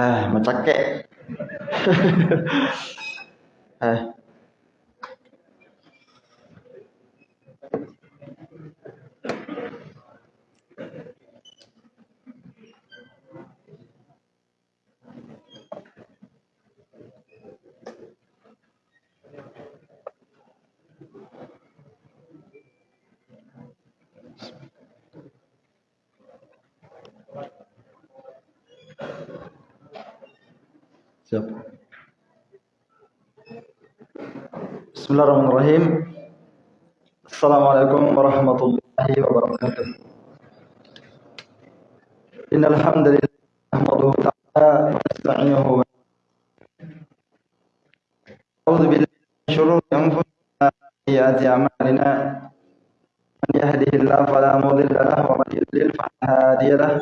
Ah, macakek. ah. بسم الله الرحمن الرحيم السلام عليكم ورحمة الله وبركاته إن الحمد لله نحمده تعالى ونستعينه أعوذ بالله من شرور أنفسنا وسيئات أعمالنا من يهده الله فلا مضل له ومن يضلل فلا هادي له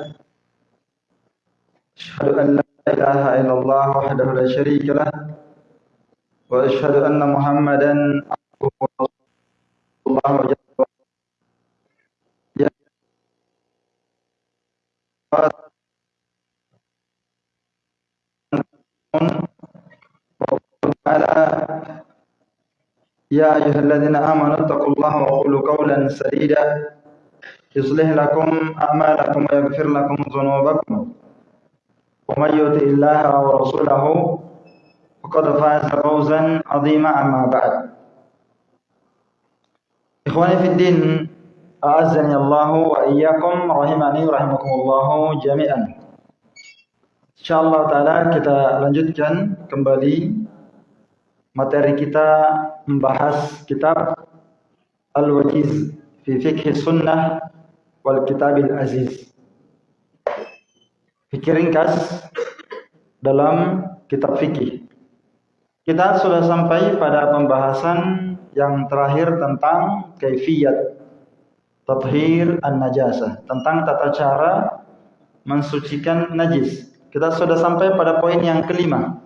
أشهد أن لا إله إلا الله وحده لا شريك له له وأشهد أن محمدا الله جل يا أيها الذين آمنوا اتقوا الله وقولوا قولا سديدا يصلح لكم أعمالكم ويغفر لكم ذنوبكم. ومن يطع الله ورسوله فقد فاز فوزا عظيما أما بعد إخواني في الدين أعزني الله وإياكم رحمني ورحمكم الله جميعا Insyaallah taala kita lanjutkan kembali materi kita membahas kitab Al-Wajiz fi Fiqh Sunnah wal Kitabil Aziz fikir ringkas dalam kitab fikih. Kita sudah sampai pada pembahasan yang terakhir tentang kaifiyat tathhir an-najasah, tentang tata cara mensucikan najis. Kita sudah sampai pada poin yang kelima.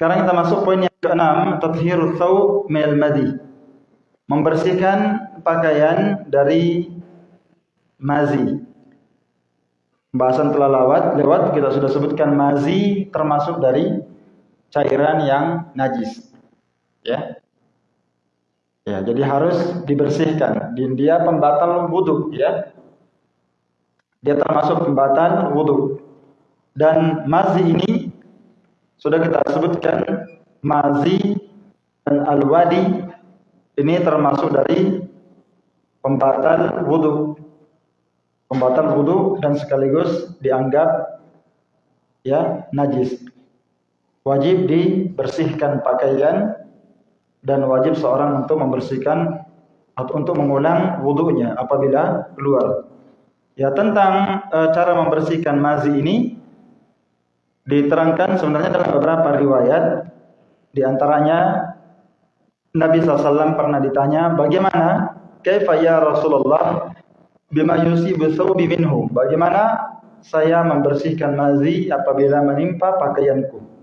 Sekarang kita masuk poin yang keenam, tathhirut thawb min al-madhi. Membersihkan pakaian dari mazi. Pembahasan telah lewat, lewat kita sudah sebutkan mazi termasuk dari cairan yang najis. Ya. Ya, jadi harus dibersihkan. Dia pembatal wudhu, ya. Dia termasuk pembatal wudhu. Dan mazi ini sudah kita sebutkan mazi dan al-wadi ini termasuk dari pembatal wudhu pembatal wudhu dan sekaligus dianggap ya najis. Wajib dibersihkan pakaian dan wajib seorang untuk membersihkan atau untuk mengulang wudhunya apabila keluar. Ya tentang e, cara membersihkan mazi ini diterangkan sebenarnya dalam beberapa riwayat di antaranya Nabi SAW pernah ditanya bagaimana kaifa ya Rasulullah bima yusibu thawbi minhu. Bagaimana saya membersihkan mazi apabila menimpa pakaianku?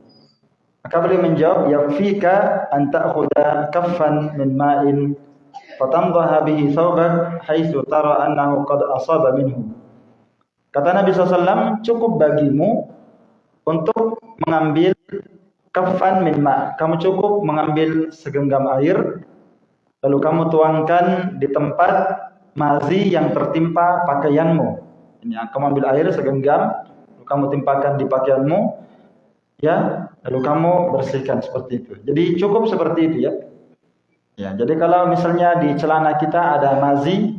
Beliau menjawab, "Yakfika an ta'khudha kaffan min ma'in fatamdaha bihi thawbak haitsu tara annahu qad asaba minhu." Kata Nabi SAW, cukup bagimu untuk mengambil kafan min ma. Kamu cukup mengambil segenggam air, lalu kamu tuangkan di tempat mazi yang tertimpa pakaianmu. Ini kamu ambil air segenggam, kamu timpakan di pakaianmu, ya, lalu kamu bersihkan seperti itu. Jadi cukup seperti itu ya. Ya, jadi kalau misalnya di celana kita ada mazi,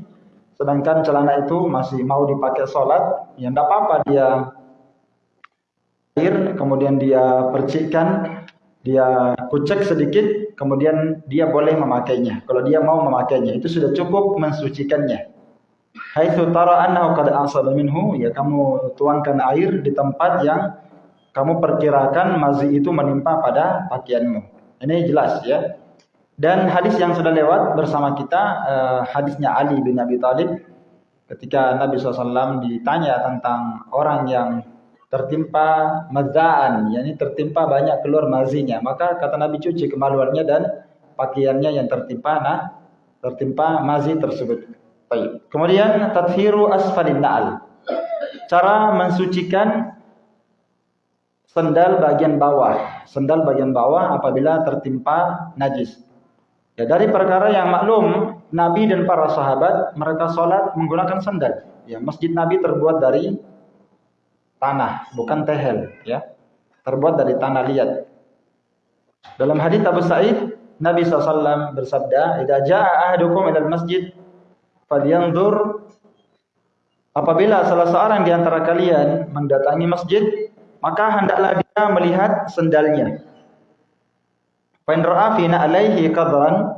sedangkan celana itu masih mau dipakai sholat, ya tidak apa-apa dia air, kemudian dia percikkan, dia kucek sedikit, kemudian dia boleh memakainya. Kalau dia mau memakainya, itu sudah cukup mensucikannya. Haitsu tara annahu qad asaba minhu, ya kamu tuangkan air di tempat yang kamu perkirakan mazi itu menimpa pada pakaianmu. Ini jelas ya. Dan hadis yang sudah lewat bersama kita, uh, hadisnya Ali bin Abi Thalib ketika Nabi SAW ditanya tentang orang yang tertimpa mazaan, yakni tertimpa banyak keluar mazinya. Maka kata Nabi cuci kemaluannya dan pakaiannya yang tertimpa nah tertimpa mazi tersebut. Baik. Kemudian tathiru asfalin na'al. Cara mensucikan sendal bagian bawah. Sendal bagian bawah apabila tertimpa najis. Ya, dari perkara yang maklum, Nabi dan para sahabat mereka sholat menggunakan sandal. Ya, masjid Nabi terbuat dari tanah, bukan tehel. Ya, terbuat dari tanah liat. Dalam hadis Abu Sa'id, Nabi SAW bersabda, "Idza jaa ahadukum ilal masjid, Apabila salah seorang di antara kalian mendatangi masjid, maka hendaklah dia melihat sendalnya. Fi alaihi qadran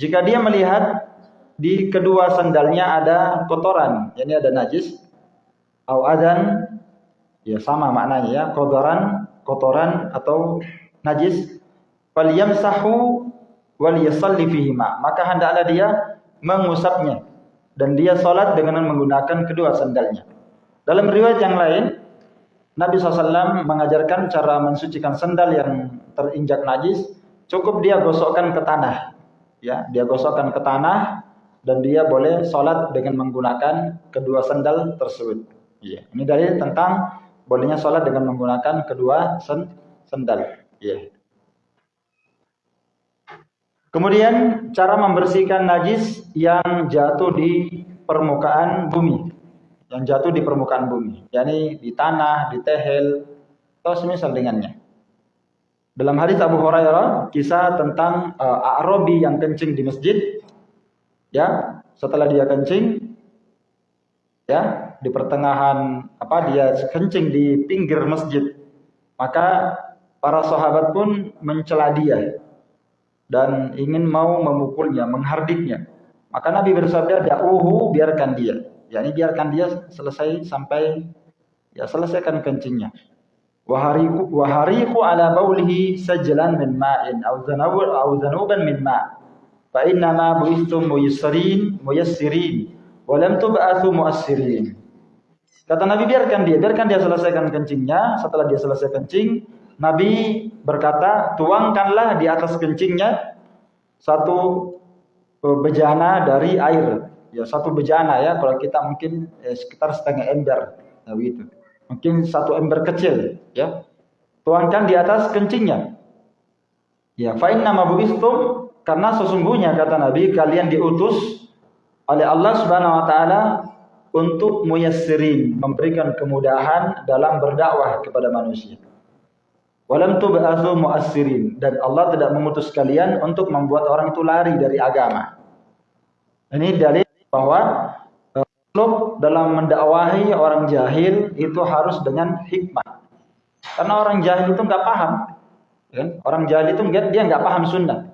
jika dia melihat di kedua sandalnya ada kotoran, yakni ada najis, au adan ya sama maknanya ya, kotoran, kotoran atau najis, falyamsahu wal yusalli fihima. Maka hendaklah dia mengusapnya dan dia sholat dengan menggunakan kedua sandalnya. Dalam riwayat yang lain, Nabi SAW mengajarkan cara mensucikan sandal yang terinjak najis, cukup dia gosokkan ke tanah. Ya, dia gosokkan ke tanah dan dia boleh sholat dengan menggunakan kedua sandal tersebut. Ya, ini dalil tentang bolehnya sholat dengan menggunakan kedua sandal. Ya. Kemudian cara membersihkan najis yang jatuh di permukaan bumi. Yang jatuh di permukaan bumi, yakni di tanah, di tehel, atau semisal dengannya. Dalam hadis Abu Hurairah, kisah tentang uh, Arabi yang kencing di masjid, ya, setelah dia kencing, ya, di pertengahan apa dia kencing di pinggir masjid, maka para sahabat pun mencela dia, dan ingin mau memukulnya, menghardiknya. Maka Nabi bersabda, "Da'uhu, biarkan dia." Yakni biarkan dia selesai sampai ya selesaikan kencingnya. Wahariku wahariku ala baulihi sajlan min ma'in aw zanabur aw zanuban min ma'. Fa inna ma buistum muyassirin muyassirin wa lam tub'atsu muassirin. Kata Nabi biarkan dia, biarkan dia selesaikan kencingnya. Setelah dia selesai kencing, Nabi berkata, tuangkanlah di atas kencingnya satu e, bejana dari air. Ya satu bejana ya, kalau kita mungkin eh, sekitar setengah ember, ya begitu. Mungkin satu ember kecil, ya. Tuangkan di atas kencingnya. Ya, fa'in nama buistum karena sesungguhnya kata Nabi kalian diutus oleh Allah Subhanahu wa taala untuk muyassirin, memberikan kemudahan dalam berdakwah kepada manusia. Walam tub'atsu mu'assirin dan Allah tidak mengutus kalian untuk membuat orang itu lari dari agama. Ini dalil bahwa uh, dalam mendakwahi orang jahil itu harus dengan hikmah. Karena orang jahil itu nggak paham. Kan? Orang jahil itu enggak, dia nggak paham sunnah.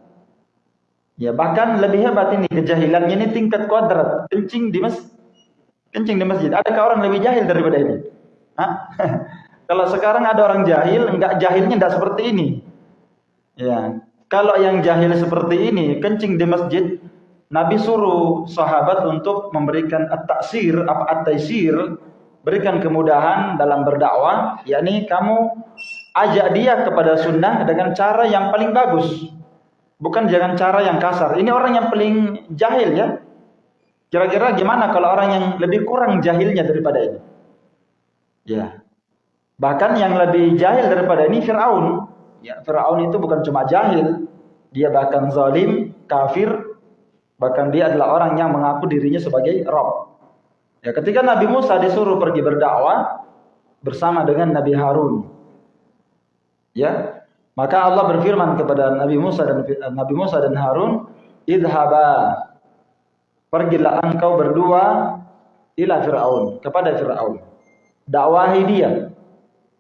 Ya bahkan lebih hebat ini kejahilannya ini tingkat kuadrat kencing di masjid. Kencing di masjid. Adakah orang lebih jahil daripada ini? Kalau sekarang ada orang jahil, enggak jahilnya enggak seperti ini. Ya. Kalau yang jahil seperti ini, kencing di masjid, Nabi suruh sahabat untuk memberikan at-taksir, apa at-taisir, berikan kemudahan dalam berdakwah, yakni kamu ajak dia kepada sunnah dengan cara yang paling bagus. Bukan jangan cara yang kasar. Ini orang yang paling jahil ya. Kira-kira gimana kalau orang yang lebih kurang jahilnya daripada ini? Ya, Bahkan yang lebih jahil daripada ini Fir'aun. Ya, Fir'aun itu bukan cuma jahil, dia bahkan zalim, kafir, bahkan dia adalah orang yang mengaku dirinya sebagai Rob. Ya, ketika Nabi Musa disuruh pergi berdakwah bersama dengan Nabi Harun. Ya, maka Allah berfirman kepada Nabi Musa dan Nabi Musa dan Harun, "Idhaba Pergilah engkau berdua ila Fir'aun, kepada Fir'aun. Dakwahi dia,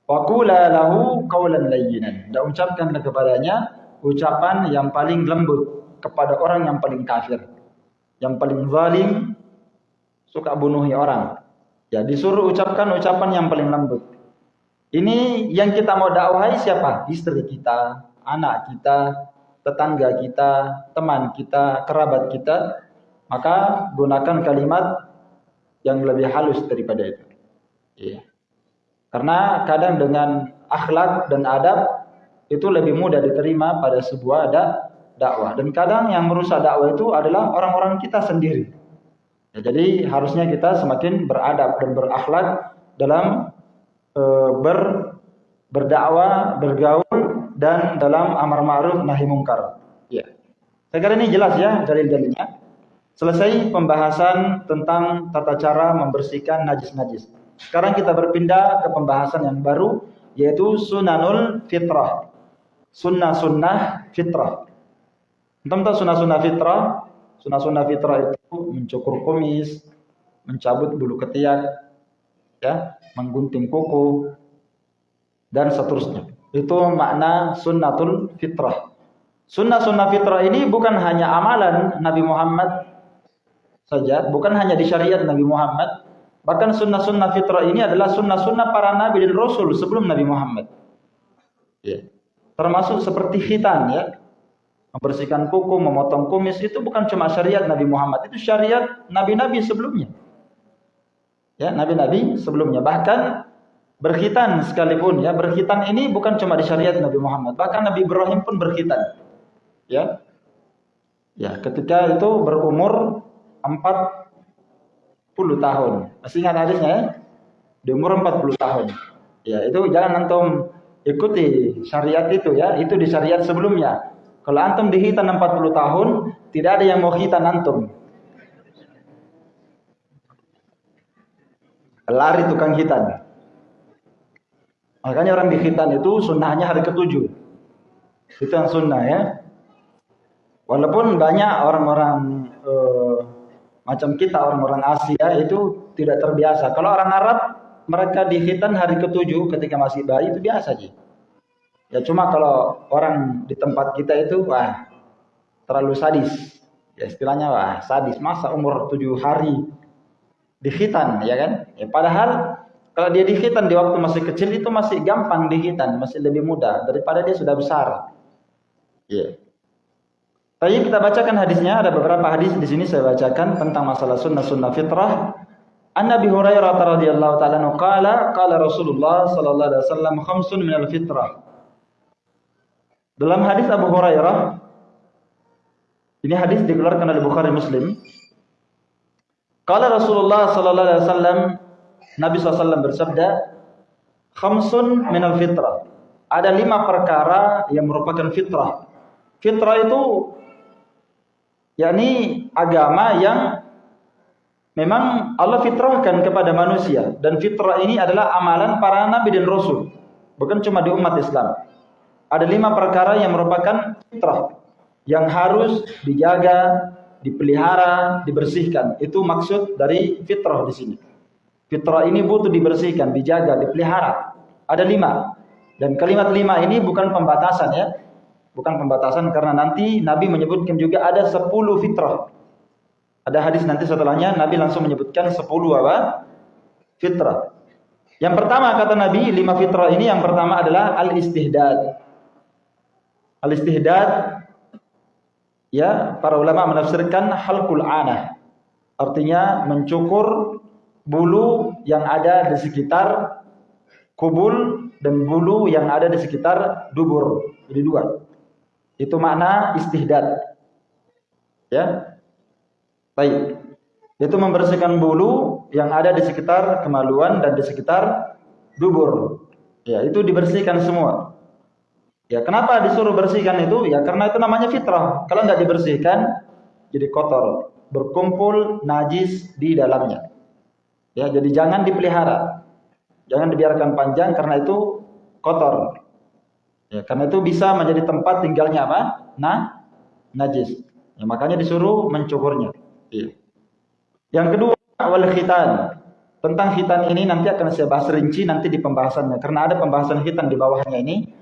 Waqula lahu qawlan layyinan. Dan ucapkanlah kepadanya ucapan yang paling lembut kepada orang yang paling kafir. Yang paling zalim suka bunuhi orang. Ya disuruh ucapkan ucapan yang paling lembut. Ini yang kita mau dakwahi siapa? Istri kita, anak kita, tetangga kita, teman kita, kerabat kita. Maka gunakan kalimat yang lebih halus daripada itu. Iya. Karena kadang dengan akhlak dan adab itu lebih mudah diterima pada sebuah da dakwah. Dan kadang yang merusak dakwah itu adalah orang-orang kita sendiri. Ya, jadi harusnya kita semakin beradab dan berakhlak dalam e, ber berdakwah, bergaul dan dalam amar ma'ruf nahi mungkar. Ya. Saya kira ini jelas ya dalil-dalilnya. Selesai pembahasan tentang tata cara membersihkan najis-najis. Sekarang kita berpindah ke pembahasan yang baru yaitu sunanul fitrah. Sunnah-sunnah fitrah. Entah tahu sunnah-sunnah fitrah? Sunnah-sunnah fitrah itu mencukur kumis, mencabut bulu ketiak, ya, menggunting kuku, dan seterusnya. Itu makna sunnatul fitrah. Sunnah-sunnah fitrah ini bukan hanya amalan Nabi Muhammad saja, bukan hanya di syariat Nabi Muhammad, bahkan sunnah-sunnah fitrah ini adalah sunnah-sunnah para nabi dan rasul sebelum Nabi Muhammad. Ya. Termasuk seperti khitan ya. Membersihkan kuku, memotong kumis itu bukan cuma syariat Nabi Muhammad, itu syariat nabi-nabi sebelumnya. Ya, nabi-nabi sebelumnya. Bahkan berkhitan sekalipun ya, berkhitan ini bukan cuma di syariat Nabi Muhammad, bahkan Nabi Ibrahim pun berkhitan. Ya. Ya, ketika itu berumur 40 tahun. Masih ingat hadisnya ya? Di umur 40 tahun. Ya, itu jangan antum ikuti syariat itu ya, itu di syariat sebelumnya. Kalau antum dihitan 40 tahun, tidak ada yang mau hitan antum. Lari tukang hitan. Makanya orang dihitan itu sunnahnya hari ketujuh. Itu yang sunnah ya. Walaupun banyak orang-orang uh, macam kita orang-orang Asia itu tidak terbiasa. Kalau orang Arab mereka dihitan hari ketujuh ketika masih bayi itu biasa sih. Ya cuma kalau orang di tempat kita itu wah terlalu sadis. Ya istilahnya wah sadis masa umur tujuh hari dihitan ya kan? Ya padahal kalau dia dihitan di waktu masih kecil itu masih gampang dihitan, masih lebih mudah daripada dia sudah besar. Ya. Tapi kita bacakan hadisnya, ada beberapa hadis di sini saya bacakan tentang masalah sunnah sunnah fitrah. An Nabi Hurairah radhiyallahu taala qala qala Rasulullah sallallahu alaihi wasallam khamsun minal fitrah. Dalam hadis Abu Hurairah ini hadis dikeluarkan oleh Bukhari Muslim. Qala Rasulullah sallallahu alaihi wasallam Nabi SAW bersabda, khamsun minal fitrah. Ada lima perkara yang merupakan fitrah. Fitrah itu yakni agama yang memang Allah fitrahkan kepada manusia dan fitrah ini adalah amalan para nabi dan rasul bukan cuma di umat Islam ada lima perkara yang merupakan fitrah yang harus dijaga dipelihara dibersihkan itu maksud dari fitrah di sini fitrah ini butuh dibersihkan dijaga dipelihara ada lima dan kalimat lima ini bukan pembatasan ya Bukan pembatasan karena nanti Nabi menyebutkan juga ada 10 fitrah. Ada hadis nanti setelahnya Nabi langsung menyebutkan 10 apa? Fitrah. Yang pertama kata Nabi, lima fitrah ini yang pertama adalah al-istihdad. Al-istihdad ya, para ulama menafsirkan halqul anah. Artinya mencukur bulu yang ada di sekitar kubul dan bulu yang ada di sekitar dubur. Jadi dua. Itu makna istihdad. Ya. Baik. Itu membersihkan bulu yang ada di sekitar kemaluan dan di sekitar dubur. Ya, itu dibersihkan semua. Ya, kenapa disuruh bersihkan itu? Ya, karena itu namanya fitrah. Kalau tidak dibersihkan, jadi kotor, berkumpul najis di dalamnya. Ya, jadi jangan dipelihara. Jangan dibiarkan panjang karena itu kotor. Ya, karena itu bisa menjadi tempat tinggalnya apa? Nah, najis. Ya, makanya disuruh mencukurnya. Ya. Yang kedua, wal khitan. Tentang khitan ini nanti akan saya bahas rinci nanti di pembahasannya. Karena ada pembahasan khitan di bawahnya ini,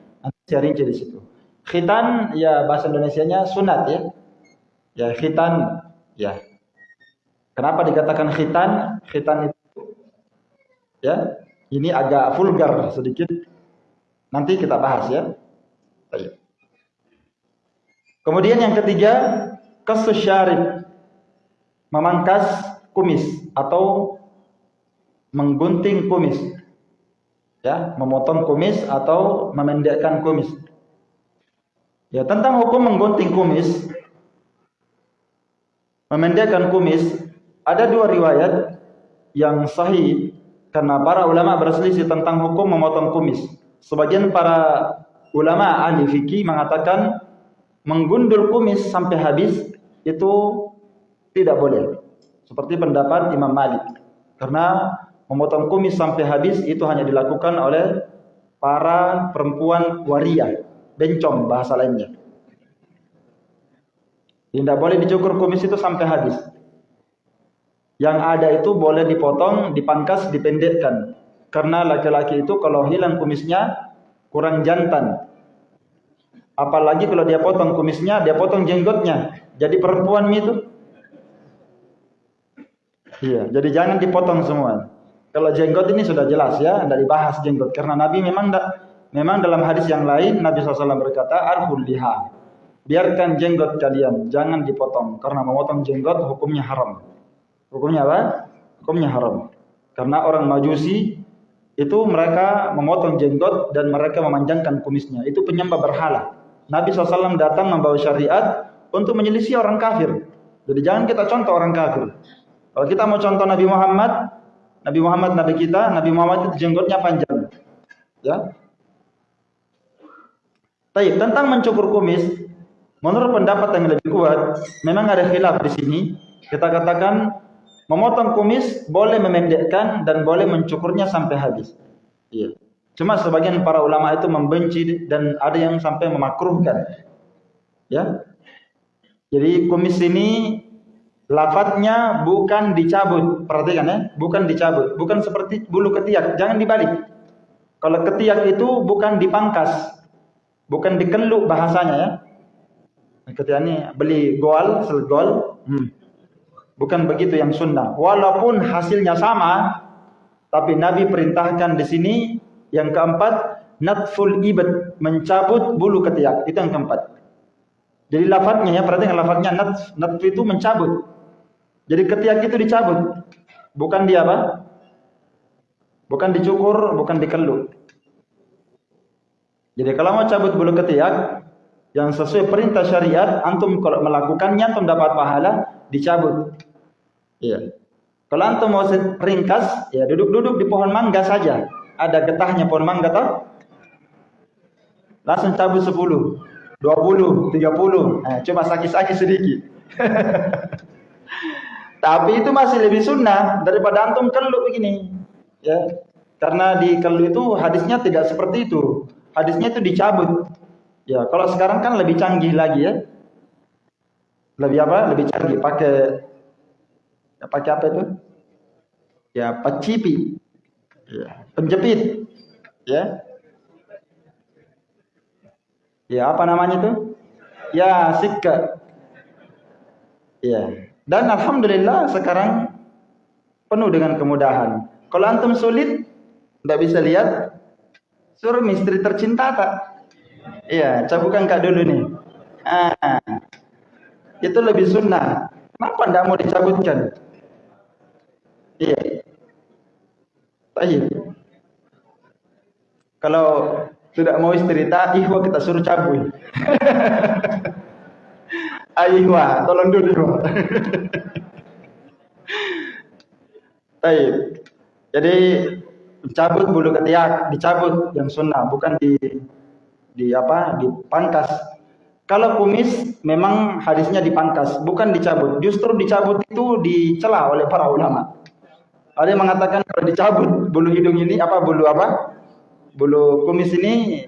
saya rinci di situ. Khitan ya bahasa Indonesianya sunat ya. Ya khitan ya. Kenapa dikatakan khitan? Khitan itu ya, ini agak vulgar sedikit Nanti kita bahas ya. Baik. Kemudian yang ketiga, kasus syarif. Memangkas kumis atau menggunting kumis. Ya, memotong kumis atau memendekkan kumis. Ya, tentang hukum menggunting kumis, memendekkan kumis, ada dua riwayat yang sahih karena para ulama berselisih tentang hukum memotong kumis. sebagian para ulama ahli fikih mengatakan menggundul kumis sampai habis itu tidak boleh. Seperti pendapat Imam Malik. Karena memotong kumis sampai habis itu hanya dilakukan oleh para perempuan waria, bencong bahasa lainnya. Tidak boleh dicukur kumis itu sampai habis. Yang ada itu boleh dipotong, dipangkas, dipendekkan. Karena laki-laki itu kalau hilang kumisnya kurang jantan. Apalagi kalau dia potong kumisnya, dia potong jenggotnya. Jadi perempuan itu. Iya, jadi jangan dipotong semua. Kalau jenggot ini sudah jelas ya, tidak dibahas jenggot. Karena Nabi memang memang dalam hadis yang lain Nabi SAW berkata, Arhul liha. Biarkan jenggot kalian, jangan dipotong. Karena memotong jenggot hukumnya haram. Hukumnya apa? Hukumnya haram. Karena orang Majusi itu mereka memotong jenggot dan mereka memanjangkan kumisnya. Itu penyembah berhala. Nabi SAW datang membawa syariat untuk menyelisih orang kafir. Jadi jangan kita contoh orang kafir. Kalau kita mau contoh Nabi Muhammad, Nabi Muhammad Nabi kita, Nabi Muhammad itu jenggotnya panjang. Ya. Taib, tentang mencukur kumis, menurut pendapat yang lebih kuat, memang ada khilaf di sini. Kita katakan Memotong kumis boleh memendekkan dan boleh mencukurnya sampai habis. Iya. Cuma sebagian para ulama itu membenci dan ada yang sampai memakruhkan. Ya. Jadi kumis ini lafadznya bukan dicabut, perhatikan ya, bukan dicabut, bukan seperti bulu ketiak, jangan dibalik. Kalau ketiak itu bukan dipangkas, bukan dikeluk bahasanya ya. Ketiak ini beli goal, sel goal, hmm. Bukan begitu yang sunnah. Walaupun hasilnya sama, tapi Nabi perintahkan di sini yang keempat natful ibad mencabut bulu ketiak itu yang keempat. Jadi lafadznya ya perhatikan lafadznya nat itu mencabut. Jadi ketiak itu dicabut, bukan dia apa? Bukan dicukur, bukan dikeluk. Jadi kalau mau cabut bulu ketiak yang sesuai perintah syariat, antum kalau melakukannya antum dapat pahala, dicabut. Iya. Kalau antum mau ringkas, ya duduk-duduk di pohon mangga saja. Ada getahnya pohon mangga toh? Langsung cabut 10, 20, 30. Nah, cuma sakit-sakit sedikit. Tapi itu masih lebih sunnah daripada antum keluk begini. Ya. Karena di keluk itu hadisnya tidak seperti itu. Hadisnya itu dicabut. Ya, kalau sekarang kan lebih canggih lagi ya. Lebih apa? Lebih canggih pakai Ya, pakai apa itu? Ya, pacipi. Ya, penjepit. Ya. Ya, apa namanya itu? Ya, sikka. Ya. Dan alhamdulillah sekarang penuh dengan kemudahan. Kalau antum sulit, tidak bisa lihat, suruh misteri tercinta tak? Iya, cabukan kak dulu nih. Ah, itu lebih sunnah. Kenapa tidak mau dicabutkan? Iya. Baik. Kalau tidak mau cerita, ihwa kita suruh cabul. Aihwa, tolong dulu. Baik. Jadi cabut bulu ketiak, dicabut yang sunnah, bukan di di apa? dipangkas. Kalau kumis memang hadisnya dipangkas, bukan dicabut. Justru dicabut itu dicela oleh para ulama. Ada yang mengatakan kalau dicabut bulu hidung ini apa bulu apa? Bulu kumis ini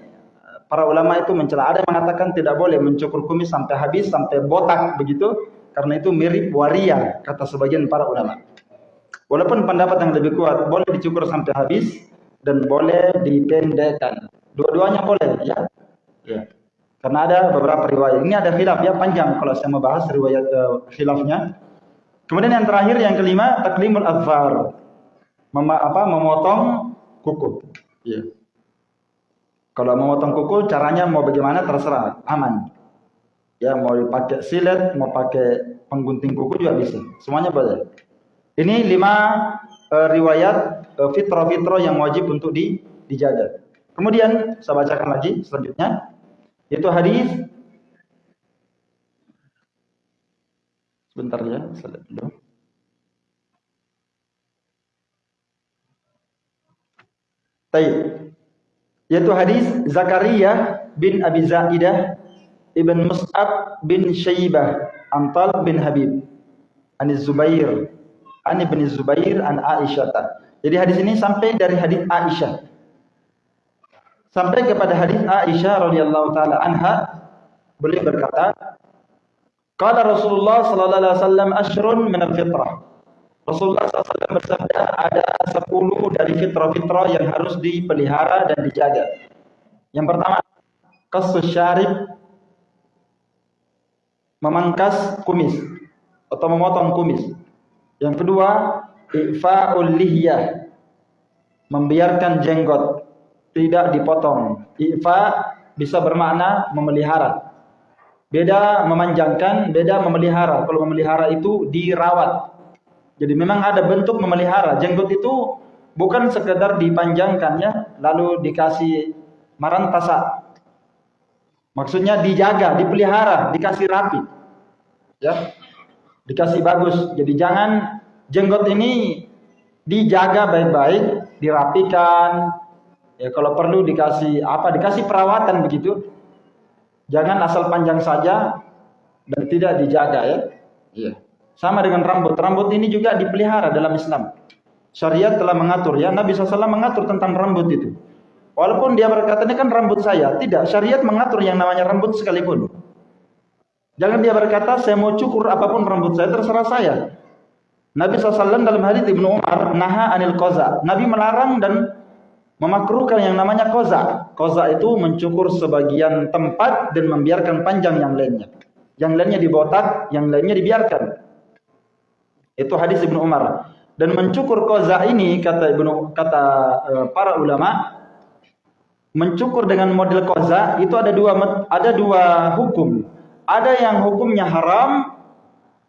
para ulama itu mencela. Ada yang mengatakan tidak boleh mencukur kumis sampai habis sampai botak begitu karena itu mirip waria kata sebagian para ulama. Walaupun pendapat yang lebih kuat boleh dicukur sampai habis dan boleh dipendekkan. Dua-duanya boleh ya. Ya. Karena ada beberapa riwayat. Ini ada khilaf ya panjang kalau saya mau bahas riwayat uh, khilafnya. Kemudian yang terakhir yang kelima taklimul azfar. Mem apa memotong kuku. Ya. Kalau memotong kuku caranya mau bagaimana terserah, aman. Ya mau dipakai silet, mau pakai penggunting kuku juga bisa. Semuanya boleh. Ini lima uh, riwayat uh, fitro-fitro yang wajib untuk di, dijaga. Kemudian saya bacakan lagi selanjutnya yaitu hadis Sebentar ya, saya dulu. Baik. Yaitu hadis Zakaria bin Abi Zaidah ibn Mus'ab bin Syaibah Antal bin Habib an Zubair an ibn Zubair an Aisyah. Jadi hadis ini sampai dari hadis Aisyah. Sampai kepada hadis Aisyah radhiyallahu taala anha beliau berkata Qala Rasulullah sallallahu alaihi wasallam ashrun min al-fitrah Rasulullah SAW bersabda ada 10 dari fitrah-fitrah yang harus dipelihara dan dijaga. Yang pertama, kasus memangkas kumis atau memotong kumis. Yang kedua, ifa'ul lihyah membiarkan jenggot tidak dipotong. Ifa bisa bermakna memelihara. Beda memanjangkan, beda memelihara. Kalau memelihara itu dirawat, jadi memang ada bentuk memelihara. Jenggot itu bukan sekedar dipanjangkan ya, lalu dikasih marantasa. Maksudnya dijaga, dipelihara, dikasih rapi. Ya. Dikasih bagus. Jadi jangan jenggot ini dijaga baik-baik, dirapikan. Ya kalau perlu dikasih apa? Dikasih perawatan begitu. Jangan asal panjang saja dan tidak dijaga ya. Sama dengan rambut. Rambut ini juga dipelihara dalam Islam. Syariat telah mengatur ya. Nabi SAW mengatur tentang rambut itu. Walaupun dia berkata ini kan rambut saya. Tidak. Syariat mengatur yang namanya rambut sekalipun. Jangan dia berkata saya mau cukur apa pun rambut saya. Terserah saya. Nabi SAW dalam hadis Ibnu Umar. Naha anil koza. Nabi melarang dan memakruhkan yang namanya koza. Koza itu mencukur sebagian tempat dan membiarkan panjang yang lainnya. Yang lainnya dibotak, yang lainnya dibiarkan. Itu hadis Ibnu Umar. Dan mencukur koza ini kata Ibnu kata uh, para ulama mencukur dengan model koza itu ada dua ada dua hukum. Ada yang hukumnya haram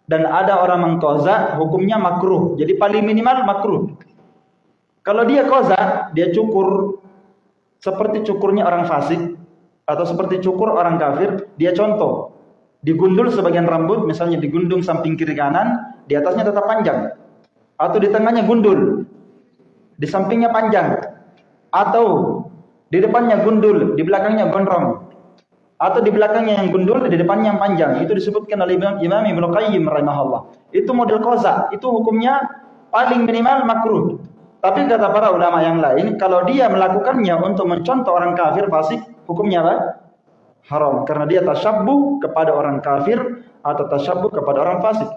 dan ada orang mengkoza hukumnya makruh. Jadi paling minimal makruh. Kalau dia koza, dia cukur seperti cukurnya orang fasik atau seperti cukur orang kafir, dia contoh digundul sebagian rambut, misalnya digundung samping kiri kanan, di atasnya tetap panjang. Atau di tengahnya gundul, di sampingnya panjang. Atau di depannya gundul, di belakangnya gondrong. Atau di belakangnya yang gundul, di depannya yang panjang. Itu disebutkan oleh Imam, Imam Ibnu Qayyim rahimahullah. Itu model koza, itu hukumnya paling minimal makruh. Tapi kata para ulama yang lain, kalau dia melakukannya untuk mencontoh orang kafir fasik, hukumnya apa? haram karena dia tasyabbuh kepada orang kafir atau tasyabbuh kepada orang fasik.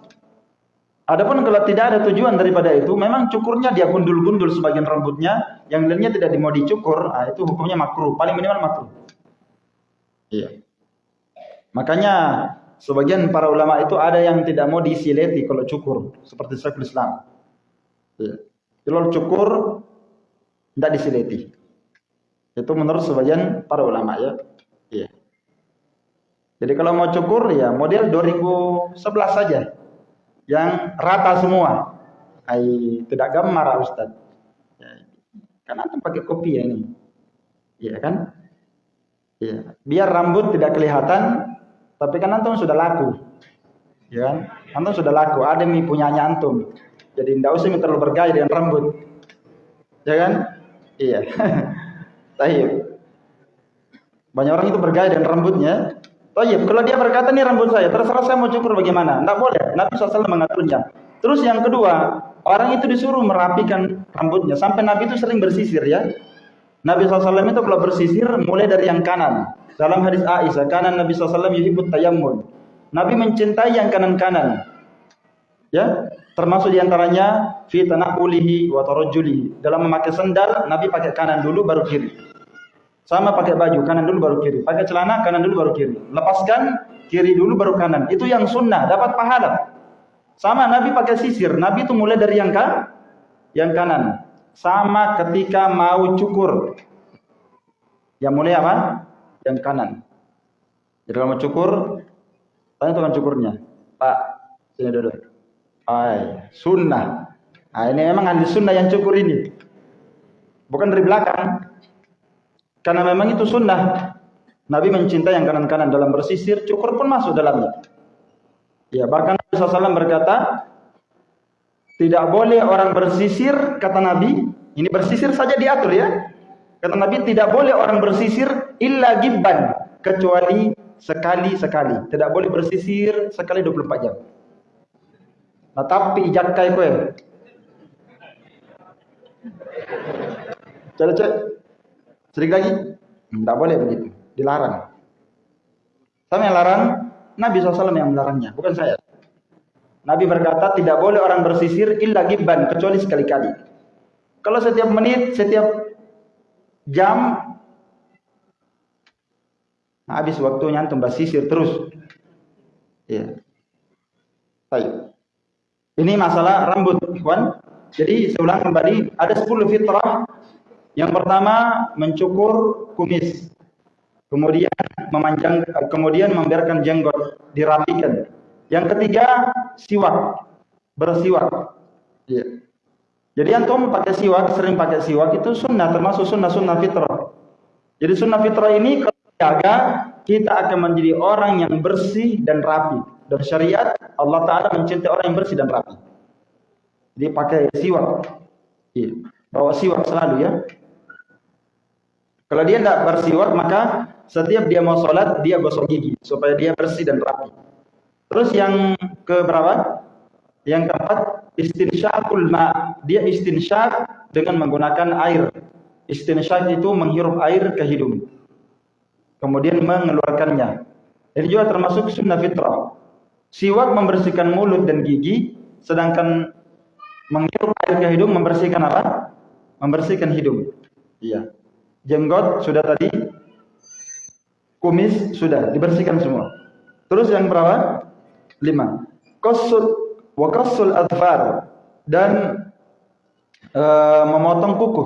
Adapun kalau tidak ada tujuan daripada itu, memang cukurnya dia gundul-gundul sebagian rambutnya, yang lainnya tidak mau dicukur, nah, itu hukumnya makruh, paling minimal makruh. Iya. Makanya sebagian para ulama itu ada yang tidak mau disileti kalau cukur, seperti Syekhul Islam. Iya. Kalau cukur tidak disileti. Itu menurut sebagian para ulama ya. Iya. Jadi kalau mau cukur ya model 2011 saja. Yang rata semua. Ay, tidak gambar Ustaz. Ya, kan antum pakai kopi ya ini. Iya kan? Iya. Biar rambut tidak kelihatan, tapi kan antum sudah laku. Ya kan? Antum sudah laku, ada mi punyanya antum. Jadi tidak usah terlalu bergaya dengan rambut. Ya kan? Iya. Tayyib. Banyak orang itu bergaya dengan rambutnya, Iya, kalau dia berkata ini rambut saya, terserah saya mau cukur bagaimana. Tidak boleh. Nabi SAW mengaturnya. Terus yang kedua, orang itu disuruh merapikan rambutnya. Sampai Nabi itu sering bersisir ya. Nabi SAW itu kalau bersisir mulai dari yang kanan. Dalam hadis Aisyah, kanan Nabi SAW yuhibut tayammun. Nabi mencintai yang kanan-kanan. Ya, termasuk di antaranya fi tanaqulihi wa. Dalam memakai sendal, Nabi pakai kanan dulu baru kiri. Sama pakai baju, kanan dulu baru kiri. Pakai celana, kanan dulu baru kiri. Lepaskan, kiri dulu baru kanan. Itu yang sunnah, dapat pahala. Sama Nabi pakai sisir. Nabi itu mulai dari yang kan, yang kanan. Sama ketika mau cukur. Yang mulai apa? Yang kanan. Jadi kalau mau cukur, tanya tukang cukurnya. Pak, sini dulu. Ay, sunnah. Nah, ini memang ahli sunnah yang cukur ini. Bukan dari belakang. Karena memang itu sunnah. Nabi mencintai yang kanan-kanan dalam bersisir, cukur pun masuk dalamnya. Ya, bahkan Nabi SAW berkata, tidak boleh orang bersisir, kata Nabi, ini bersisir saja diatur ya. Kata Nabi tidak boleh orang bersisir illa gibban kecuali sekali-sekali. Tidak boleh bersisir sekali 24 jam. Nah, tapi jakai kowe. Coba cek. Sedikit lagi. Tidak boleh begitu. Dilarang. Sama yang larang, Nabi SAW yang melarangnya, bukan saya. Nabi berkata tidak boleh orang bersisir illa gibban kecuali sekali-kali. Kalau setiap menit, setiap jam nah, habis waktunya antum bersisir terus. Ya. Baik. Ini masalah rambut, kawan. Jadi saya ulang kembali, ada 10 fitrah. Yang pertama mencukur kumis. Kemudian memanjang kemudian membiarkan jenggot dirapikan. Yang ketiga siwak, bersiwak. Ya. Jadi antum pakai siwak, sering pakai siwak itu sunnah termasuk sunnah-sunnah fitrah. Jadi sunnah fitrah ini kalau dijaga kita akan menjadi orang yang bersih dan rapi. Dan syariat Allah Taala mencintai orang yang bersih dan rapi. Jadi pakai siwak. Iya. Bawa siwak selalu ya. Kalau dia tidak bersiwak maka setiap dia mau sholat dia gosok gigi supaya dia bersih dan rapi. Terus yang ke berapa? Yang keempat istinsyaqul ma. Dia istinsyak dengan menggunakan air. Istinsyak itu menghirup air ke hidung. Kemudian mengeluarkannya. Ini juga termasuk sunnah fitrah. Siwak membersihkan mulut dan gigi, sedangkan menghirup air ke hidung membersihkan apa? Membersihkan hidung. Iya. Jenggot sudah tadi, kumis sudah dibersihkan semua. Terus yang berapa? Lima. Kosul wa kosul adfar dan uh, memotong kuku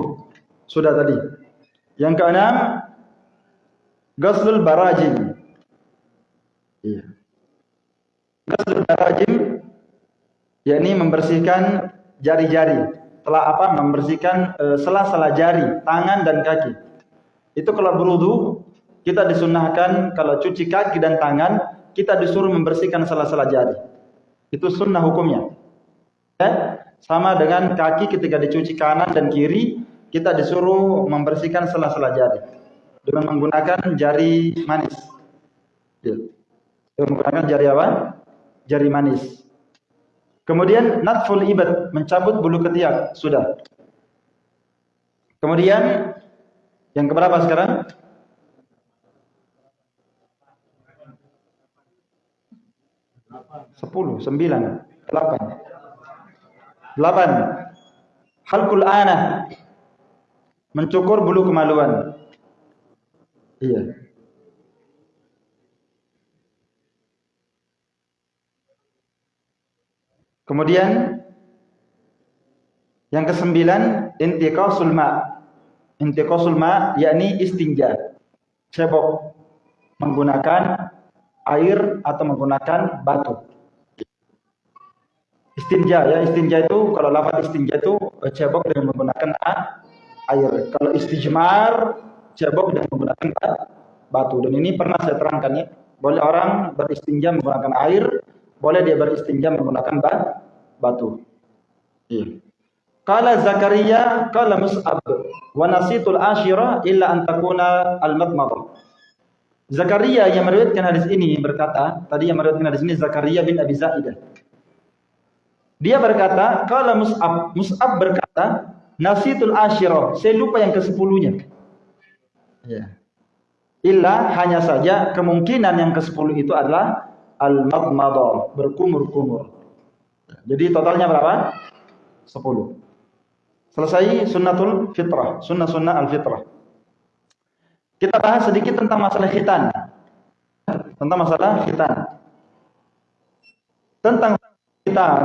sudah tadi. Yang keenam, ghuslul barajim. Iya. Ghuslul barajim yakni membersihkan jari-jari. Telah apa? Membersihkan e, sela-sela jari, tangan dan kaki. Itu kalau berwudu kita disunahkan kalau cuci kaki dan tangan kita disuruh membersihkan sela-sela jari. Itu sunnah hukumnya. Ya? Sama dengan kaki ketika dicuci kanan dan kiri kita disuruh membersihkan sela-sela jari dengan menggunakan jari manis. Ya. Dengan menggunakan jari apa? jari manis. Kemudian natful ibad, mencabut bulu ketiak, sudah. Kemudian yang keberapa sekarang? Sepuluh, sembilan, delapan. Delapan. Halkul anah. Mencukur bulu kemaluan. Iya. Kemudian yang kesembilan intiqasul ma. Intiqasul ma yakni istinja. Cebok menggunakan air atau menggunakan batu. Istinja ya, istinja itu kalau lafaz istinja itu eh, cebok dengan menggunakan air. Kalau istijmar cebok dengan menggunakan batu. Dan ini pernah saya terangkan ya. Boleh orang beristinja menggunakan air, boleh dia beristinja menggunakan batu. Iya. Kala Zakaria, kala Mus'ab, wa nasitul asyira illa an takuna al-madmadah. Zakaria yang meriwayatkan hadis ini berkata, tadi yang meriwayatkan hadis ini Zakaria bin Abi Zaidah. Dia berkata, kala Mus'ab, Mus'ab berkata, nasitul asyira, saya lupa yang ke-10-nya. Ya. Illa hanya saja kemungkinan yang ke-10 itu adalah al-madmadah, berkumur-kumur. Jadi totalnya berapa? 10. Selesai sunnatul fitrah, sunnah-sunnah al-fitrah. Kita bahas sedikit tentang masalah khitan. Tentang masalah khitan. Tentang khitan,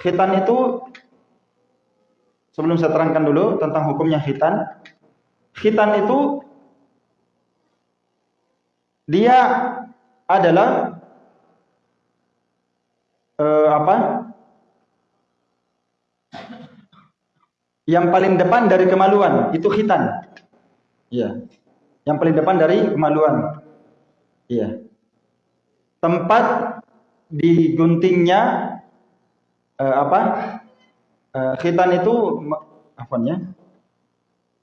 khitan itu sebelum saya terangkan dulu tentang hukumnya khitan. Khitan itu dia adalah uh, apa? Yang paling depan dari kemaluan itu khitan. Iya. Yang paling depan dari kemaluan. Iya. Tempat diguntingnya uh, apa? Uh, khitan itu apa ya?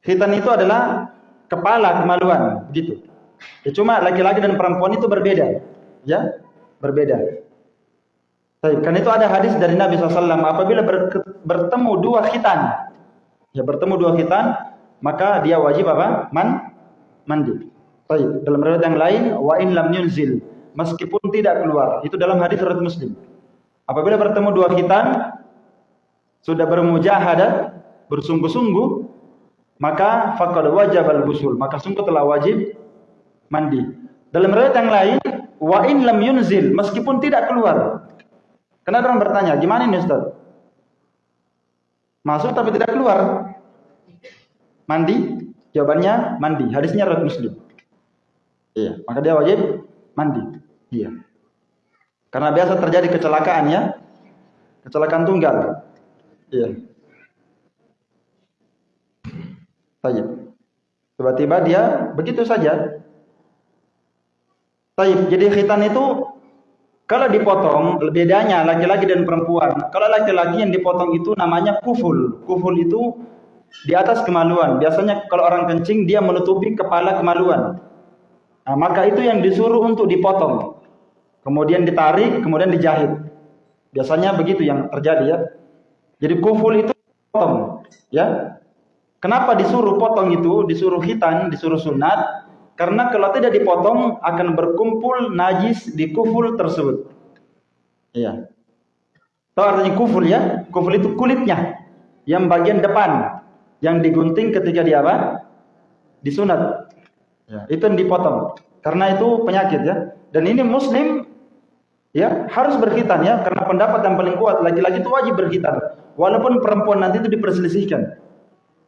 Khitan itu adalah kepala kemaluan, gitu. Ya, cuma laki-laki dan perempuan itu berbeda, ya, berbeda. Baik, kan itu ada hadis dari Nabi SAW apabila bertemu dua khitan, ya bertemu dua khitan, maka dia wajib apa? Man, mandi. Baik, dalam riwayat yang lain, wa in lam yunzil, meskipun tidak keluar. Itu dalam hadis riwayat Muslim. Apabila bertemu dua khitan, sudah bermujahadah, bersungguh-sungguh, maka faqad wajib al-ghusl, maka sungguh telah wajib mandi. Dalam riwayat yang lain, wa in lam yunzil, meskipun tidak keluar. Karena orang bertanya, gimana ini Ustaz? Masuk tapi tidak keluar. Mandi? Jawabannya mandi. Hadisnya riwayat Muslim. Iya, maka dia wajib mandi. Iya. Karena biasa terjadi kecelakaan ya. Kecelakaan tunggal. Iya. Tiba-tiba dia begitu saja. Tayyib. Jadi khitan itu kalau dipotong, bedanya laki-laki dan perempuan. Kalau laki-laki yang dipotong itu namanya kuful. Kuful itu di atas kemaluan. Biasanya kalau orang kencing dia menutupi kepala kemaluan. Nah, maka itu yang disuruh untuk dipotong. Kemudian ditarik, kemudian dijahit. Biasanya begitu yang terjadi ya. Jadi kuful itu potong, ya. Kenapa disuruh potong itu, disuruh hitan, disuruh sunat? Karena kalau tidak dipotong akan berkumpul najis di kuful tersebut. Iya. Tahu artinya kuful ya? Kuful itu kulitnya. Yang bagian depan. Yang digunting ketika dia apa? Disunat. Ya, itu yang dipotong. Karena itu penyakit ya. Dan ini muslim ya harus berkhitan ya. Karena pendapat yang paling kuat laki-laki itu wajib berkhitan. Walaupun perempuan nanti itu diperselisihkan.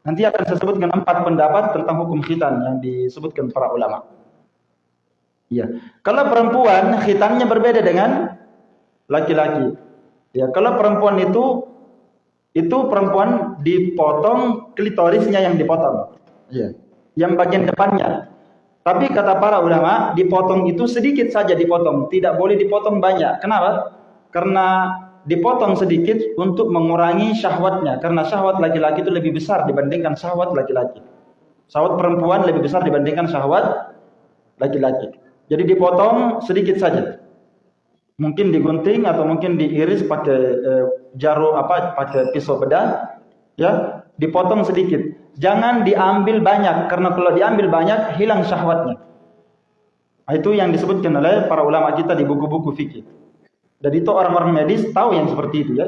Nanti akan saya sebutkan empat pendapat tentang hukum khitan yang disebutkan para ulama. Ya, kalau perempuan khitannya berbeda dengan laki-laki. Ya, kalau perempuan itu itu perempuan dipotong klitorisnya yang dipotong. Ya, yang bagian depannya. Tapi kata para ulama, dipotong itu sedikit saja dipotong, tidak boleh dipotong banyak. Kenapa? Karena dipotong sedikit untuk mengurangi syahwatnya karena syahwat laki-laki itu lebih besar dibandingkan syahwat laki-laki. Syahwat perempuan lebih besar dibandingkan syahwat laki-laki. Jadi dipotong sedikit saja. Mungkin digunting atau mungkin diiris pakai eh, jarum apa pakai pisau bedah ya, dipotong sedikit. Jangan diambil banyak karena kalau diambil banyak hilang syahwatnya. Nah, itu yang disebutkan oleh para ulama kita di buku-buku fikih. Dan itu orang-orang medis tahu yang seperti itu ya.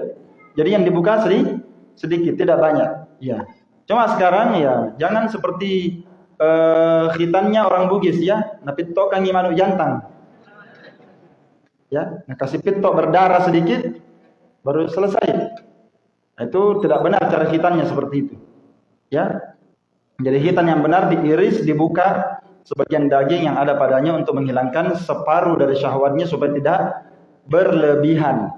Jadi yang dibuka sedikit, sedikit tidak banyak. Ya. Cuma sekarang ya jangan seperti uh, khitannya orang Bugis ya, napi tokan manu jantang. Ya, nah, kasih pitok berdarah sedikit baru selesai. Nah, itu tidak benar cara khitannya seperti itu. Ya. Jadi hitan yang benar diiris, dibuka sebagian daging yang ada padanya untuk menghilangkan separuh dari syahwatnya supaya tidak berlebihan.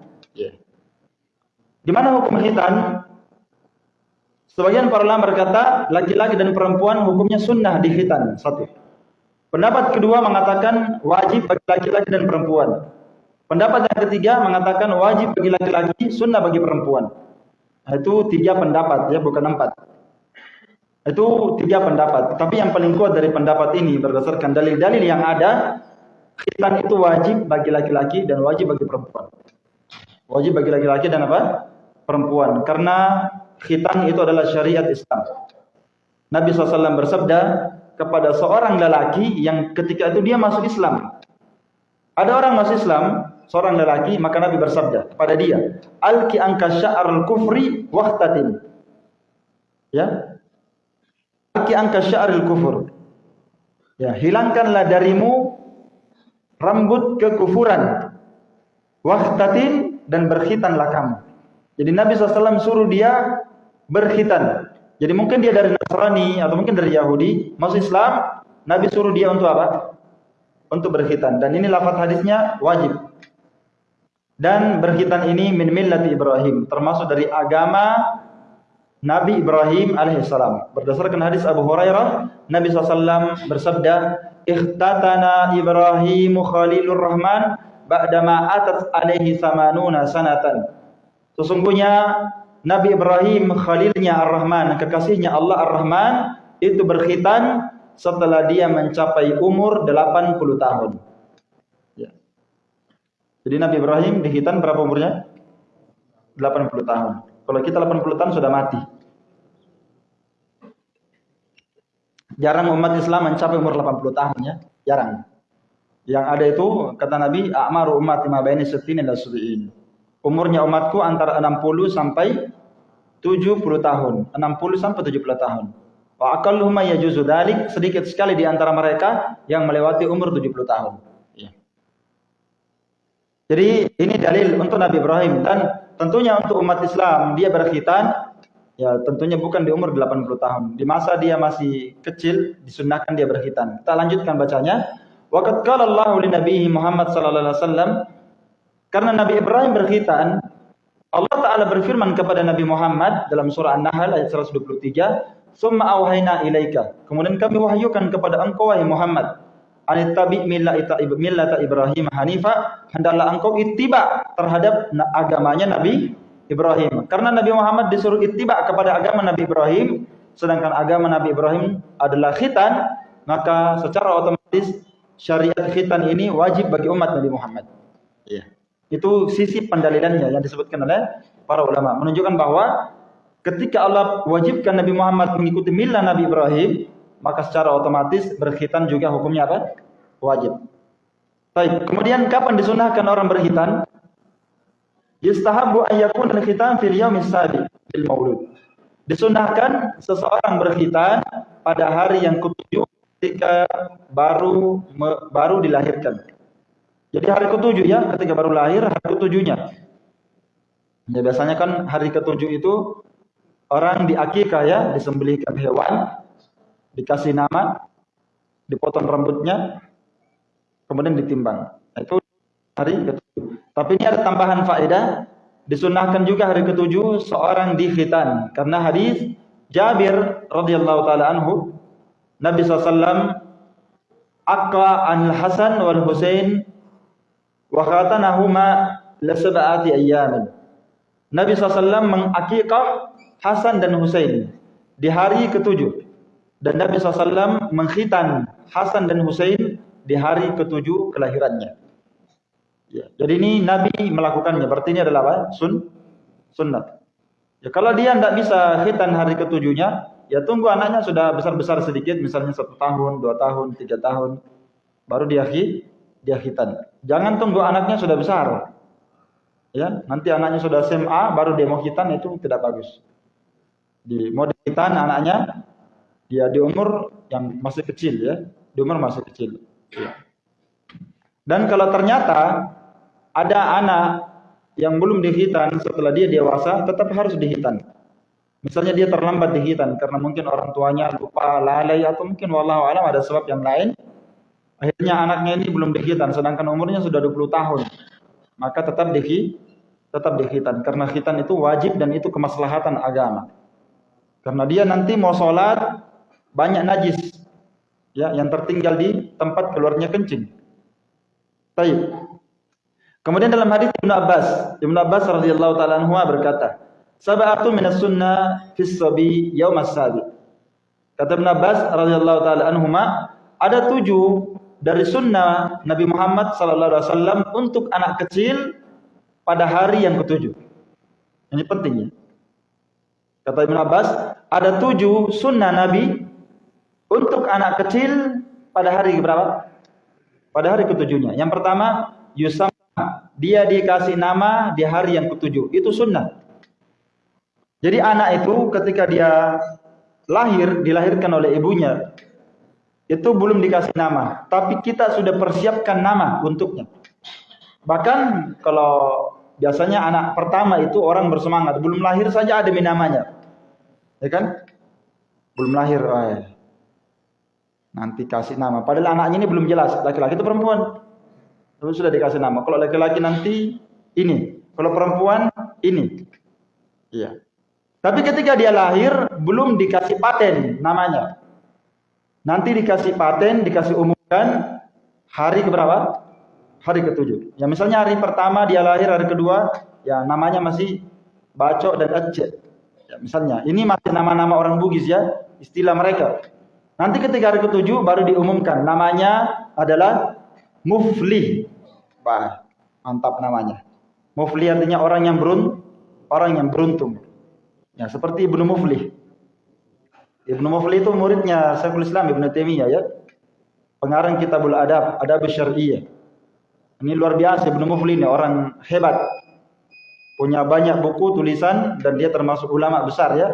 Gimana hukum khitan? Sebagian para ulama berkata laki-laki dan perempuan hukumnya sunnah di khitan. Satu. Pendapat kedua mengatakan wajib bagi laki-laki dan perempuan. Pendapat yang ketiga mengatakan wajib bagi laki-laki, sunnah bagi perempuan. Nah, itu tiga pendapat ya, bukan empat. Itu tiga pendapat. Tapi yang paling kuat dari pendapat ini berdasarkan dalil-dalil yang ada khitan itu wajib bagi laki-laki dan wajib bagi perempuan. Wajib bagi laki-laki dan apa? Perempuan. Karena khitan itu adalah syariat Islam. Nabi SAW bersabda kepada seorang lelaki yang ketika itu dia masuk Islam. Ada orang masuk Islam, seorang lelaki, maka Nabi bersabda kepada dia, Alki angka sya'ar kufri wahtatin. Ya. Alki angka sya'ar kufur. Ya, hilangkanlah darimu rambut kekufuran. Wahtatin dan berkhitanlah kamu. Jadi Nabi SAW suruh dia berkhitan. Jadi mungkin dia dari Nasrani atau mungkin dari Yahudi, masuk Islam, Nabi suruh dia untuk apa? Untuk berkhitan. Dan ini lafaz hadisnya wajib. Dan berkhitan ini min millati Ibrahim, termasuk dari agama Nabi Ibrahim alaihissalam. Berdasarkan hadis Abu Hurairah, Nabi SAW bersabda, ikhtatana Ibrahim Khalilur Rahman ba'dama atat alaihi samanuna sanatan. Sesungguhnya Nabi Ibrahim Khalilnya Ar-Rahman, kekasihnya Allah Ar-Rahman, itu berkhitan setelah dia mencapai umur 80 tahun. Ya. Jadi Nabi Ibrahim dihitan berapa umurnya? 80 tahun. Kalau kita 80 tahun sudah mati. Jarang umat Islam mencapai umur 80 tahun ya, jarang. Yang ada itu kata Nabi, "A'maru ummati ma baini sittin ila sab'in." Umurnya umatku antara 60 sampai 70 tahun, 60 sampai 70 tahun. Wa aqalluhum yajuzu dzalik, sedikit sekali di antara mereka yang melewati umur 70 tahun. Ya. Jadi ini dalil untuk Nabi Ibrahim dan tentunya untuk umat Islam dia berkhitan ya tentunya bukan di umur 80 tahun. Di masa dia masih kecil disunahkan dia berkhitan. Kita lanjutkan bacanya. Waqad qala Allahu li Muhammad sallallahu alaihi wasallam karena Nabi Ibrahim berkhitan Allah Ta'ala berfirman kepada Nabi Muhammad dalam surah An-Nahl ayat 123 Summa awhayna ilaika Kemudian kami wahyukan kepada engkau wahai Muhammad anittabi millata millata Ibrahim hanifa hendaklah engkau ittiba terhadap agamanya Nabi Ibrahim karena Nabi Muhammad disuruh ittiba kepada agama Nabi Ibrahim sedangkan agama Nabi Ibrahim adalah khitan maka secara otomatis syariat khitan ini wajib bagi umat Nabi Muhammad ya itu sisi pendalilannya yang disebutkan oleh para ulama menunjukkan bahwa ketika Allah wajibkan Nabi Muhammad mengikuti milah Nabi Ibrahim maka secara otomatis berkhitan juga hukumnya apa? Wajib. Baik, kemudian kapan disunahkan orang berkhitan? Yustahabu an yakun al-khitan fil yaumis sabi fil maulud. Disunahkan seseorang berkhitan pada hari yang ketujuh ketika baru baru dilahirkan. Jadi hari ketujuh ya, ketika baru lahir hari ketujuhnya. Ya biasanya kan hari ketujuh itu orang diakikah ya, disembelihkan hewan dikasih nama, dipotong rambutnya, kemudian ditimbang. Hari ketujuh. Tapi ini ada tambahan faedah, disunahkan juga hari ketujuh seorang dikhitan karena hadis Jabir radhiyallahu taala anhu Nabi SAW Aqwa an Hasan wal Husain wa khatanahuma la sab'ati. Nabi SAW mengakikah Hasan dan Husain di hari ketujuh. Dan Nabi SAW mengkhitan Hasan dan Husain di hari ketujuh kelahirannya. Ya, jadi ini Nabi melakukannya. Berarti ini adalah apa? Sun, sunnat. Ya, kalau dia tidak bisa khitan hari ketujuhnya, ya tunggu anaknya sudah besar-besar sedikit, misalnya satu tahun, dua tahun, tiga tahun, baru dia dia khitan. Jangan tunggu anaknya sudah besar. Ya, nanti anaknya sudah SMA, baru dia mau khitan itu tidak bagus. Di mau khitan anaknya dia di umur yang masih kecil ya, di umur masih kecil. Ya. Dan kalau ternyata ada anak yang belum dihitan setelah dia dewasa, tetap harus dihitan. Misalnya dia terlambat dihitan karena mungkin orang tuanya lupa, lalai atau mungkin wallahu alam ada sebab yang lain. Akhirnya anaknya ini belum dihitan sedangkan umurnya sudah 20 tahun. Maka tetap dihi tetap dihitan karena hitan itu wajib dan itu kemaslahatan agama. Karena dia nanti mau sholat banyak najis ya yang tertinggal di tempat keluarnya kencing. Baik. Kemudian dalam hadis Ibnu Abbas, Ibnu Abbas radhiyallahu taala anhu berkata, "Sab'atu min as-sunnah fi sabi yaum as-sabi." Kata Ibnu Abbas radhiyallahu taala anhu, ada tujuh dari sunnah Nabi Muhammad sallallahu alaihi wasallam untuk anak kecil pada hari yang ketujuh. Ini pentingnya. Kata Ibnu Abbas, ada tujuh sunnah Nabi untuk anak kecil pada hari berapa? Pada hari ketujuhnya. Yang pertama, Yusam dia dikasih nama di hari yang ketujuh. Itu sunnah. Jadi anak itu ketika dia lahir, dilahirkan oleh ibunya, itu belum dikasih nama. Tapi kita sudah persiapkan nama untuknya. Bahkan kalau biasanya anak pertama itu orang bersemangat. Belum lahir saja ada namanya. Ya kan? Belum lahir. Eh, Nanti kasih nama. Padahal anaknya ini belum jelas, laki-laki itu perempuan. Tapi sudah dikasih nama. Kalau laki-laki nanti ini, kalau perempuan ini. Iya. Tapi ketika dia lahir belum dikasih paten namanya. Nanti dikasih paten, dikasih umumkan hari keberapa? Hari ketujuh. Ya misalnya hari pertama dia lahir, hari kedua ya namanya masih bacok dan ecet. Ya, misalnya ini masih nama-nama orang Bugis ya, istilah mereka. Nanti ketika hari ketujuh baru diumumkan namanya adalah Muflih. Wah, mantap namanya. Muflih artinya orang yang berun, orang yang beruntung. Ya, seperti Ibnu Muflih. Ibnu Muflih itu muridnya Syekhul Islam Ibnu Taimiyah ya. Pengarang Kitabul Adab, Adab Syar'iyyah. Ini luar biasa Ibnu Muflih ini orang hebat. Punya banyak buku tulisan dan dia termasuk ulama besar ya.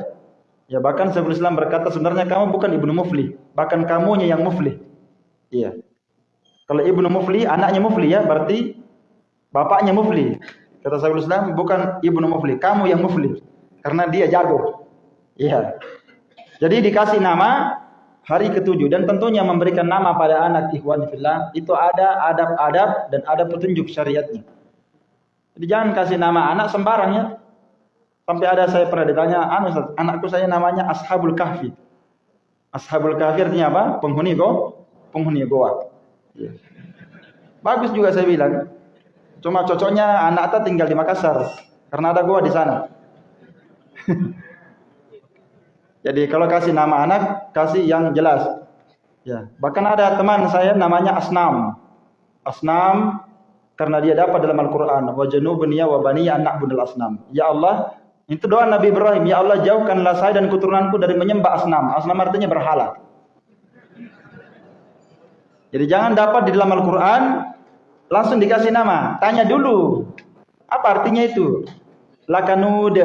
Ya bahkan Syekhul Islam berkata sebenarnya kamu bukan Ibnu Muflih, bahkan kamunya yang muflih. Iya. Kalau Ibnu Muflih anaknya muflih ya, berarti bapaknya muflih. Kata Syekhul Islam bukan Ibnu Muflih, kamu yang muflih. Karena dia jago. Iya. Jadi dikasih nama hari ketujuh dan tentunya memberikan nama pada anak ikhwan fillah itu ada adab-adab dan ada petunjuk syariatnya. Jadi jangan kasih nama anak sembarang ya. Sampai ada saya pernah ditanya, anu anakku saya namanya Ashabul Kahfi. Ashabul Kahfi artinya apa? Penghuni go, penghuni goa. Bagus juga saya bilang. Cuma cocoknya anak kita tinggal di Makassar karena ada goa di sana. Jadi kalau kasih nama anak, kasih yang jelas. Ya, bahkan ada teman saya namanya Asnam. Asnam karena dia dapat dalam Al-Qur'an, wa janubniya wa baniya anak bundal asnam. Ya Allah, itu doa Nabi Ibrahim, ya Allah jauhkanlah saya dan keturunanku dari menyembah asnam. Asnam artinya berhala. Jadi jangan dapat di dalam Al-Qur'an langsung dikasih nama, tanya dulu. Apa artinya itu? Lakanud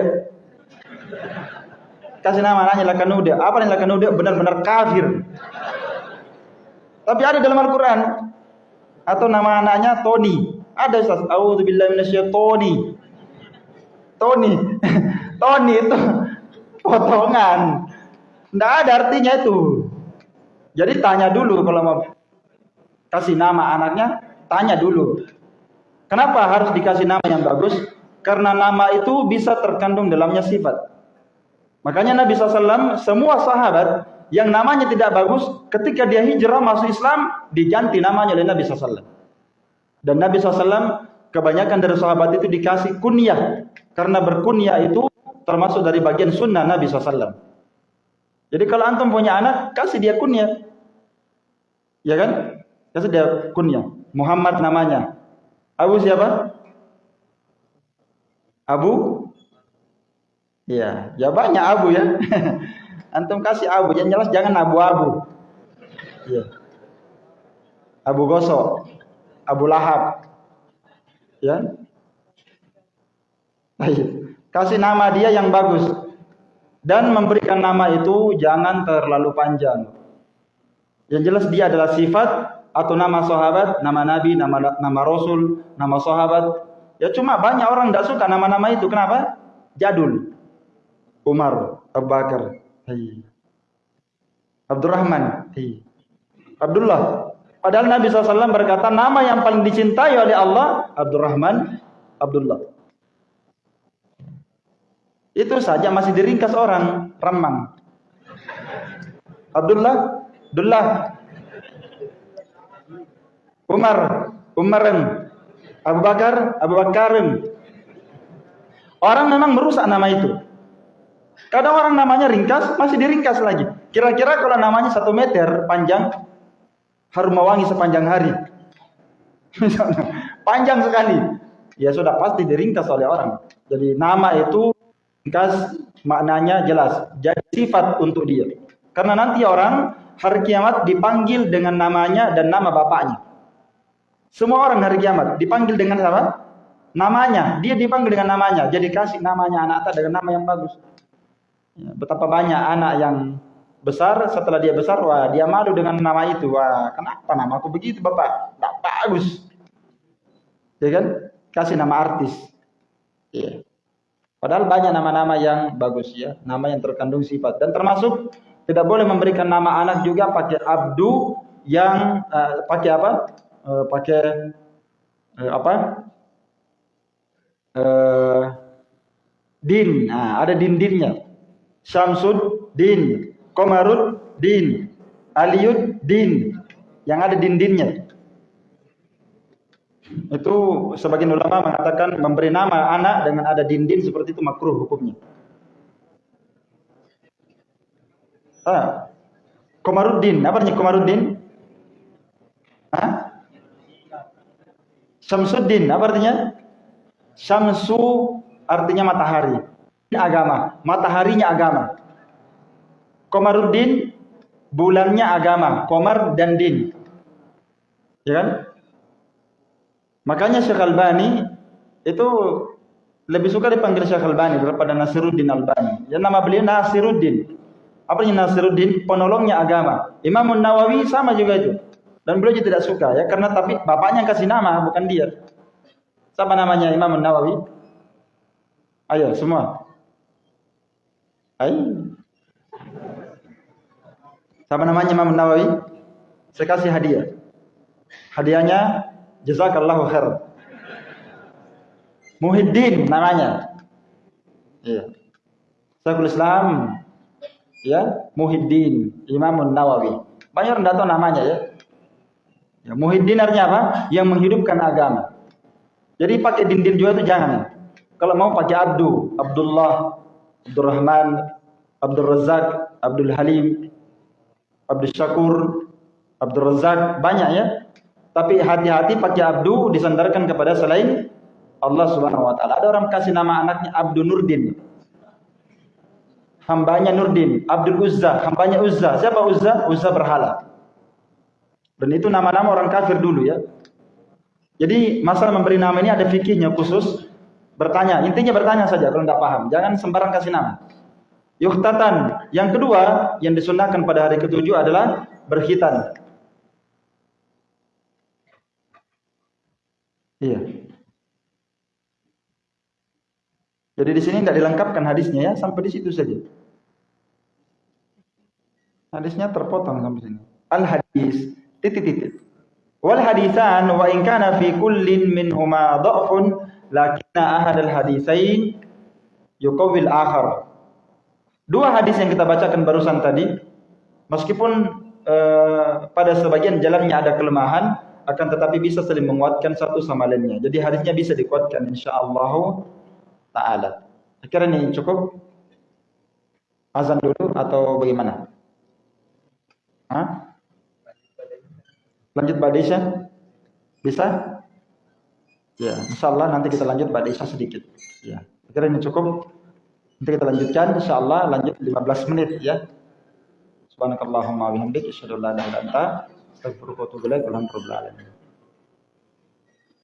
kasih nama anaknya Lakanuda. Apa yang Lakanuda? Benar-benar kafir. Tapi ada dalam Al-Quran. Atau nama anaknya Tony. Ada Ustaz. A'udzubillahi minasyaitonir. Tony. Tony itu potongan. Tidak ada artinya itu. Jadi tanya dulu kalau mau kasih nama anaknya, tanya dulu. Kenapa harus dikasih nama yang bagus? Karena nama itu bisa terkandung dalamnya sifat. Makanya Nabi SAW semua sahabat yang namanya tidak bagus ketika dia hijrah masuk Islam diganti namanya oleh Nabi SAW. Dan Nabi SAW kebanyakan dari sahabat itu dikasih kunyah karena berkunyah itu termasuk dari bagian sunnah Nabi SAW. Jadi kalau antum punya anak kasih dia kunyah, ya kan? Kasih dia kunyah. Muhammad namanya. Abu siapa? Abu Iya, ya banyak abu ya. Antum kasih abu, yang jelas jangan abu-abu. Iya. Abu gosok, Abu Lahab. Ya. Kasih nama dia yang bagus. Dan memberikan nama itu jangan terlalu panjang. Yang jelas dia adalah sifat atau nama sahabat, nama nabi, nama nama rasul, nama sahabat. Ya cuma banyak orang tidak suka nama-nama itu. Kenapa? Jadul. Umar, Abu Bakar. Abdurrahman. Abdullah. Padahal Nabi SAW berkata nama yang paling dicintai oleh Allah Abdurrahman, Abdullah. Itu saja masih diringkas orang, remang. Abdullah, Abdullah. Umar, Umaran. Abu Bakar, Abu Bakarin. Orang memang merusak nama itu. Kadang orang namanya ringkas, masih diringkas lagi. Kira-kira kalau namanya satu meter panjang, harum mewangi sepanjang hari. panjang sekali. Ya sudah pasti diringkas oleh orang. Jadi nama itu ringkas maknanya jelas. Jadi sifat untuk dia. Karena nanti orang hari kiamat dipanggil dengan namanya dan nama bapaknya. Semua orang hari kiamat dipanggil dengan apa? Namanya. Dia dipanggil dengan namanya. Jadi kasih namanya anak dengan nama yang bagus. Ya, betapa banyak anak yang besar setelah dia besar wah dia malu dengan nama itu. Wah kenapa nama aku begitu bapak? Tak bagus. Ya kan? Kasih nama artis. Ya padahal banyak nama-nama yang bagus ya. Nama yang terkandung sifat. Dan termasuk tidak boleh memberikan nama anak juga pakai abdu yang uh, pakai apa uh, pakai uh, apa uh, din nah, ada din-dinnya Syamsud din, Komarud din, Aliyud din, yang ada din-dinnya. Itu sebagian ulama mengatakan memberi nama anak dengan ada din-din seperti itu makruh hukumnya. Ah. Komaruddin. Apa artinya Komaruddin? Hah? Syamsuddin. Apa artinya? Syamsu artinya matahari. Agama. Mataharinya agama. Komaruddin bulannya agama. Komar dan din. Ya kan? Makanya Syekh Albani itu lebih suka dipanggil Syekh Albani daripada Nasiruddin Albani. Ya nama beliau Nasiruddin. Apa yang Nasiruddin? Penolongnya agama. Imam Nawawi sama juga itu. Dan beliau juga tidak suka ya karena tapi bapaknya kasih nama bukan dia. Siapa namanya Imam Nawawi? Ayo semua. Ayo. Siapa namanya Imam Nawawi? Saya kasih hadiah. Hadiahnya jazakallahu khair. Muhyiddin namanya. Iya. Syekhul Islam ya Muhyiddin Imam Nawawi. Banyak orang tahu namanya ya. Ya, Muhyiddin artinya apa? Yang menghidupkan agama. Jadi pakai din-din juga itu jangan. Kalau mau pakai Abdu, Abdullah, Abdurrahman, Abdul Razak, Abdul Halim, Abdul Syakur, Abdul Razak, banyak ya. Tapi hati-hati pakai Abdu disandarkan kepada selain Allah Subhanahu wa taala. Ada orang kasih nama anaknya Abdul Nurdin hambanya Nurdin, Abdul Uzza, hambanya Uzza. Siapa Uzza? Uzza berhala. Dan itu nama-nama orang kafir dulu ya. Jadi masalah memberi nama ini ada fikihnya khusus. Bertanya, intinya bertanya saja kalau tidak paham. Jangan sembarang kasih nama. Yuhtatan. Yang kedua yang disunahkan pada hari ketujuh adalah berkhitan. Iya. Jadi di sini tidak dilengkapkan hadisnya ya, sampai di situ saja. Hadisnya terpotong sampai sini. Al hadis titik-titik. Wal hadisan wa in kana fi kullin minhuma dha'fun lakinna ahad al hadisain yuqawil akhar. Dua hadis yang kita bacakan barusan tadi meskipun uh, pada sebagian jalannya ada kelemahan akan tetapi bisa saling menguatkan satu sama lainnya. Jadi hadisnya bisa dikuatkan insyaallah taala. Kira ini cukup azan dulu atau bagaimana? Hah? Lanjut Badisha? Bisa? Ya, insyaallah nanti kita lanjut Badisha sedikit. Ya, kira ini cukup. Nanti kita lanjutkan insyaallah lanjut 15 menit ya. Subhanakallahumma wa bihamdika asyhadu an la ilaha illa anta astaghfiruka wa atubu ilaik.